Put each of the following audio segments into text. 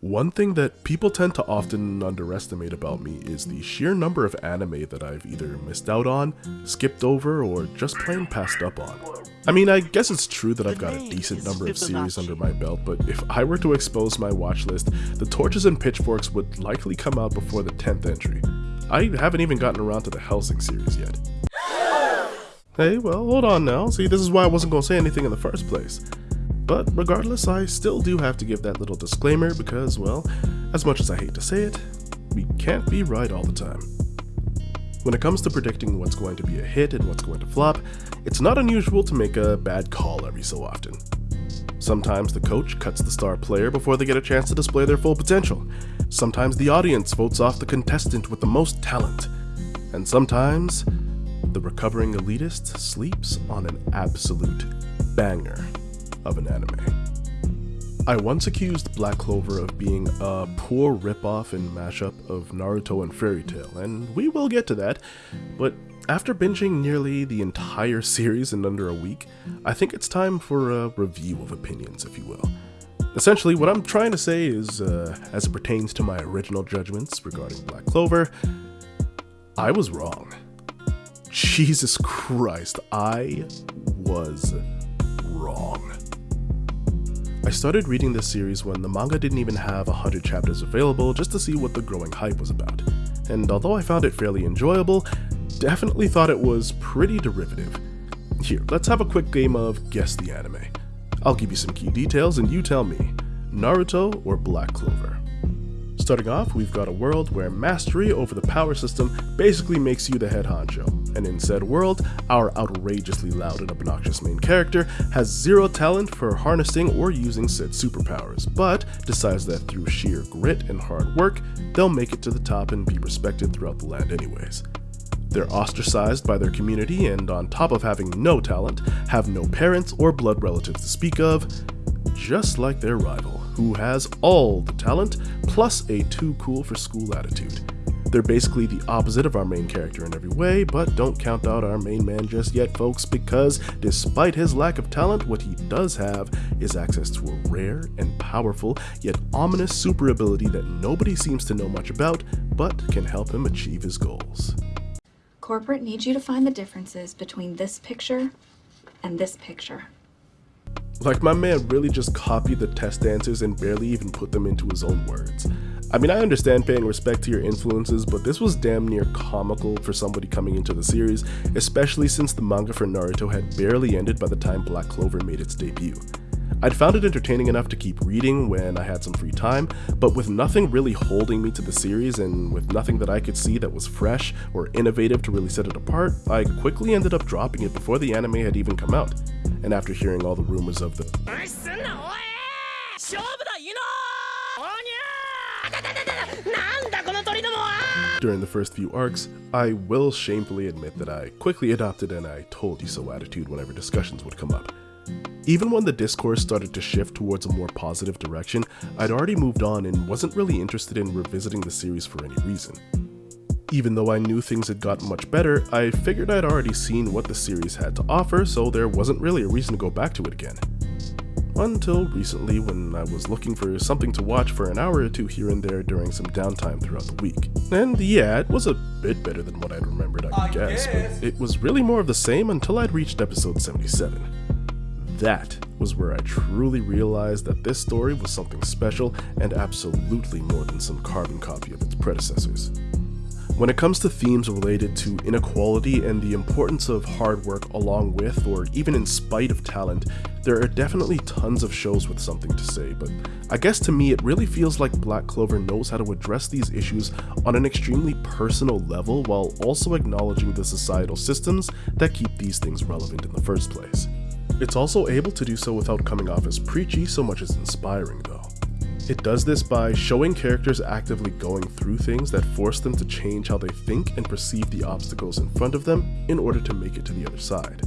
One thing that people tend to often underestimate about me is the sheer number of anime that I've either missed out on, skipped over, or just plain passed up on. I mean, I guess it's true that I've got a decent number of series under my belt, but if I were to expose my watch list, the torches and pitchforks would likely come out before the 10th entry. I haven't even gotten around to the Hellsing series yet. Hey, well, hold on now. See, this is why I wasn't gonna say anything in the first place. But regardless, I still do have to give that little disclaimer because, well, as much as I hate to say it, we can't be right all the time. When it comes to predicting what's going to be a hit and what's going to flop, it's not unusual to make a bad call every so often. Sometimes the coach cuts the star player before they get a chance to display their full potential. Sometimes the audience votes off the contestant with the most talent. And sometimes, the recovering elitist sleeps on an absolute banger of an anime. I once accused Black Clover of being a poor ripoff and mashup of Naruto and Fairy Tail, and we will get to that, but after binging nearly the entire series in under a week, I think it's time for a review of opinions, if you will. Essentially, what I'm trying to say is, uh, as it pertains to my original judgments regarding Black Clover, I was wrong. Jesus Christ, I was wrong. I started reading this series when the manga didn't even have 100 chapters available just to see what the growing hype was about. And although I found it fairly enjoyable, definitely thought it was pretty derivative. Here, let's have a quick game of Guess the Anime. I'll give you some key details and you tell me, Naruto or Black Clover? Starting off, we've got a world where mastery over the power system basically makes you the head honcho, and in said world, our outrageously loud and obnoxious main character has zero talent for harnessing or using said superpowers, but decides that through sheer grit and hard work, they'll make it to the top and be respected throughout the land anyways. They're ostracized by their community and on top of having no talent, have no parents or blood relatives to speak of, just like their rival, who has all the talent, plus a too cool for school attitude. They're basically the opposite of our main character in every way, but don't count out our main man just yet, folks, because despite his lack of talent, what he does have is access to a rare and powerful, yet ominous super ability that nobody seems to know much about, but can help him achieve his goals. Corporate needs you to find the differences between this picture and this picture. Like my man really just copied the test answers and barely even put them into his own words. I mean, I understand paying respect to your influences, but this was damn near comical for somebody coming into the series, especially since the manga for Naruto had barely ended by the time Black Clover made its debut. I'd found it entertaining enough to keep reading when I had some free time, but with nothing really holding me to the series and with nothing that I could see that was fresh or innovative to really set it apart, I quickly ended up dropping it before the anime had even come out. And after hearing all the rumors of the during the first few arcs, I will shamefully admit that I quickly adopted an I told you so attitude whenever discussions would come up. Even when the discourse started to shift towards a more positive direction, I'd already moved on and wasn't really interested in revisiting the series for any reason. Even though I knew things had gotten much better, I figured I'd already seen what the series had to offer, so there wasn't really a reason to go back to it again. Until recently when I was looking for something to watch for an hour or two here and there during some downtime throughout the week. And yeah, it was a bit better than what I'd remembered, I, I guess, guess, but it was really more of the same until I'd reached episode 77 that was where I truly realized that this story was something special and absolutely more than some carbon copy of its predecessors. When it comes to themes related to inequality and the importance of hard work along with or even in spite of talent, there are definitely tons of shows with something to say, but I guess to me it really feels like Black Clover knows how to address these issues on an extremely personal level while also acknowledging the societal systems that keep these things relevant in the first place. It's also able to do so without coming off as preachy so much as inspiring though. It does this by showing characters actively going through things that force them to change how they think and perceive the obstacles in front of them in order to make it to the other side.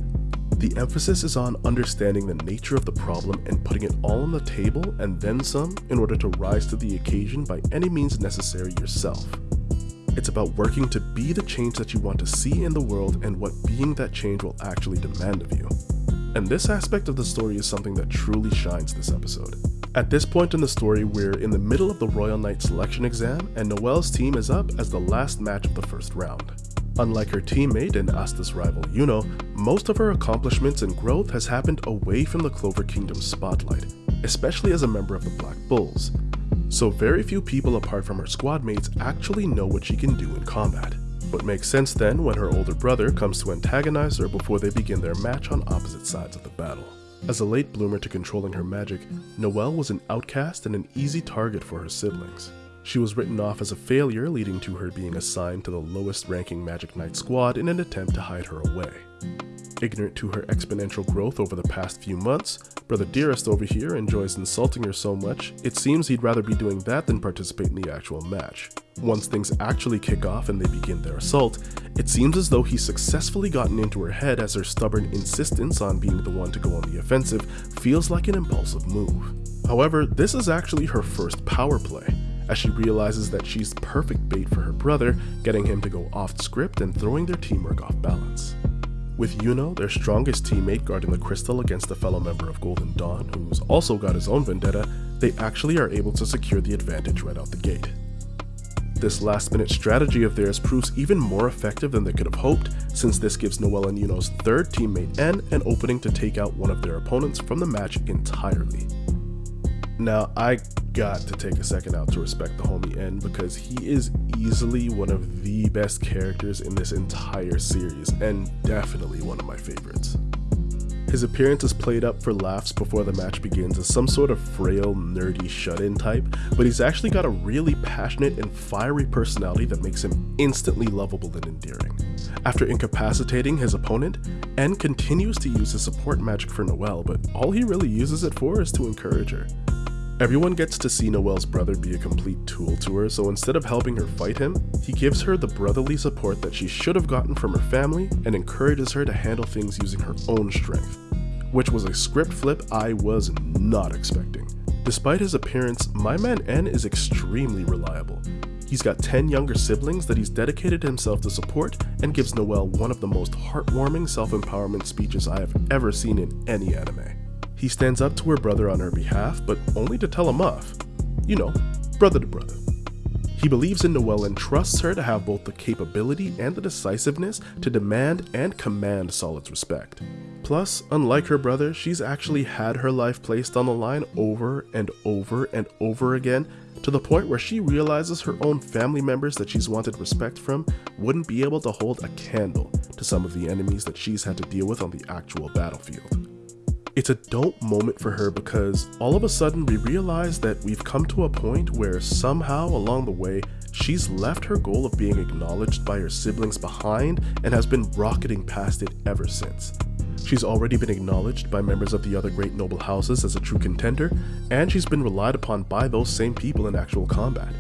The emphasis is on understanding the nature of the problem and putting it all on the table and then some in order to rise to the occasion by any means necessary yourself. It's about working to be the change that you want to see in the world and what being that change will actually demand of you. And this aspect of the story is something that truly shines this episode. At this point in the story, we're in the middle of the Royal Knight selection exam, and Noelle's team is up as the last match of the first round. Unlike her teammate and Asta's rival Yuno, most of her accomplishments and growth has happened away from the Clover Kingdom's spotlight, especially as a member of the Black Bulls. So very few people apart from her squad mates actually know what she can do in combat. What makes sense then when her older brother comes to antagonize her before they begin their match on opposite sides of the battle. As a late bloomer to controlling her magic, Noelle was an outcast and an easy target for her siblings. She was written off as a failure, leading to her being assigned to the lowest ranking Magic Knight squad in an attempt to hide her away. Ignorant to her exponential growth over the past few months, Brother Dearest over here enjoys insulting her so much, it seems he'd rather be doing that than participate in the actual match. Once things actually kick off and they begin their assault, it seems as though he's successfully gotten into her head as her stubborn insistence on being the one to go on the offensive feels like an impulsive move. However, this is actually her first power play, as she realizes that she's perfect bait for her brother, getting him to go off script and throwing their teamwork off balance. With Yuno, their strongest teammate guarding the crystal against a fellow member of Golden Dawn, who's also got his own vendetta, they actually are able to secure the advantage right out the gate. This last minute strategy of theirs proves even more effective than they could have hoped, since this gives Noelle and Yuno's third teammate En an opening to take out one of their opponents from the match entirely. Now, I got to take a second out to respect the homie En because he is easily one of the best characters in this entire series and definitely one of my favorites. His appearance is played up for laughs before the match begins as some sort of frail, nerdy shut-in type, but he's actually got a really passionate and fiery personality that makes him instantly lovable and endearing. After incapacitating his opponent, En continues to use his support magic for Noelle, but all he really uses it for is to encourage her. Everyone gets to see Noelle's brother be a complete tool to her, so instead of helping her fight him, he gives her the brotherly support that she should have gotten from her family and encourages her to handle things using her own strength, which was a script flip I was not expecting. Despite his appearance, my man En is extremely reliable. He's got 10 younger siblings that he's dedicated himself to support and gives Noelle one of the most heartwarming self-empowerment speeches I have ever seen in any anime. He stands up to her brother on her behalf, but only to tell him off. You know, brother to brother. He believes in Noelle and trusts her to have both the capability and the decisiveness to demand and command Solid's respect. Plus, unlike her brother, she's actually had her life placed on the line over and over and over again to the point where she realizes her own family members that she's wanted respect from wouldn't be able to hold a candle to some of the enemies that she's had to deal with on the actual battlefield. It's a dope moment for her because all of a sudden we realize that we've come to a point where somehow along the way she's left her goal of being acknowledged by her siblings behind and has been rocketing past it ever since. She's already been acknowledged by members of the other great noble houses as a true contender, and she's been relied upon by those same people in actual combat.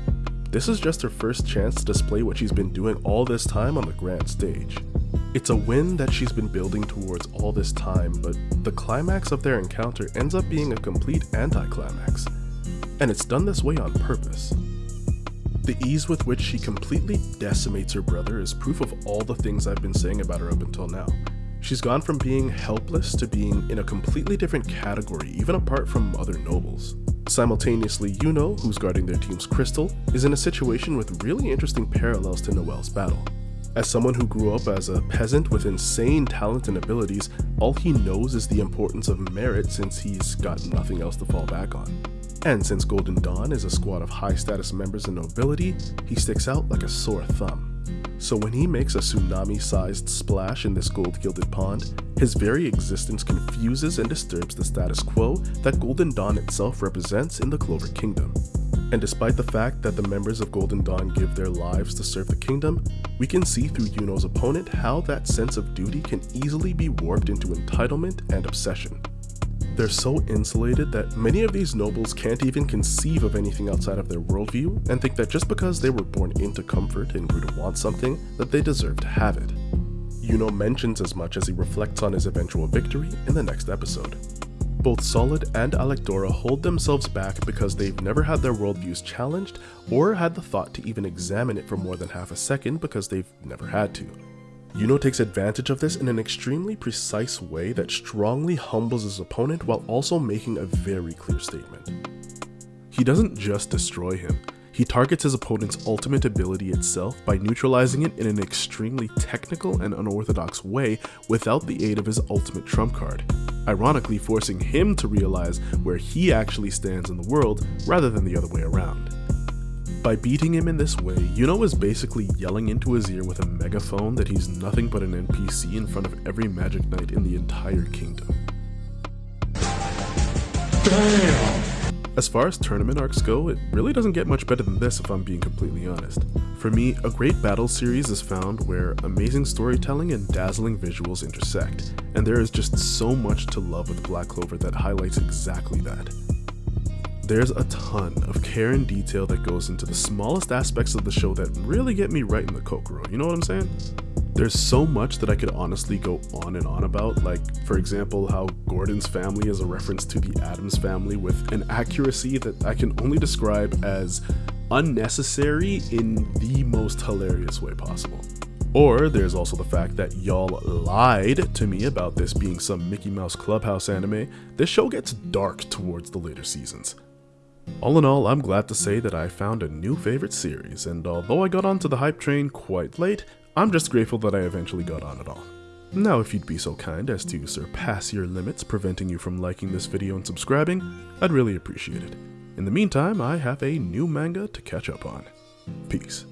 This is just her first chance to display what she's been doing all this time on the grand stage. It's a win that she's been building towards all this time, but the climax of their encounter ends up being a complete anticlimax. And it's done this way on purpose. The ease with which she completely decimates her brother is proof of all the things I've been saying about her up until now. She's gone from being helpless to being in a completely different category, even apart from other nobles. Simultaneously, Yuno, who's guarding their team's crystal, is in a situation with really interesting parallels to Noelle's battle. As someone who grew up as a peasant with insane talent and abilities, all he knows is the importance of merit since he's got nothing else to fall back on. And since Golden Dawn is a squad of high status members and nobility, he sticks out like a sore thumb. So when he makes a tsunami sized splash in this gold gilded pond, his very existence confuses and disturbs the status quo that Golden Dawn itself represents in the Clover Kingdom. And despite the fact that the members of Golden Dawn give their lives to serve the kingdom, we can see through Yuno's opponent how that sense of duty can easily be warped into entitlement and obsession. They're so insulated that many of these nobles can't even conceive of anything outside of their worldview and think that just because they were born into comfort and grew to want something, that they deserve to have it. Yuno mentions as much as he reflects on his eventual victory in the next episode. Both Solid and Alecdora hold themselves back because they've never had their worldviews challenged or had the thought to even examine it for more than half a second because they've never had to. Yuno takes advantage of this in an extremely precise way that strongly humbles his opponent while also making a very clear statement. He doesn't just destroy him, he targets his opponent's ultimate ability itself by neutralizing it in an extremely technical and unorthodox way without the aid of his ultimate trump card, ironically forcing him to realize where he actually stands in the world rather than the other way around. By beating him in this way, Yuno is basically yelling into his ear with a megaphone that he's nothing but an NPC in front of every Magic Knight in the entire kingdom. Damn! As far as tournament arcs go, it really doesn't get much better than this if I'm being completely honest. For me, a great battle series is found where amazing storytelling and dazzling visuals intersect, and there is just so much to love with Black Clover that highlights exactly that. There's a ton of care and detail that goes into the smallest aspects of the show that really get me right in the kokoro, you know what I'm saying? There's so much that I could honestly go on and on about, like, for example, how Gordon's family is a reference to the Addams family with an accuracy that I can only describe as unnecessary in the most hilarious way possible. Or there's also the fact that y'all lied to me about this being some Mickey Mouse Clubhouse anime. This show gets dark towards the later seasons. All in all, I'm glad to say that I found a new favorite series, and although I got onto the hype train quite late, I'm just grateful that I eventually got on at all. Now if you'd be so kind as to surpass your limits preventing you from liking this video and subscribing, I'd really appreciate it. In the meantime, I have a new manga to catch up on. Peace.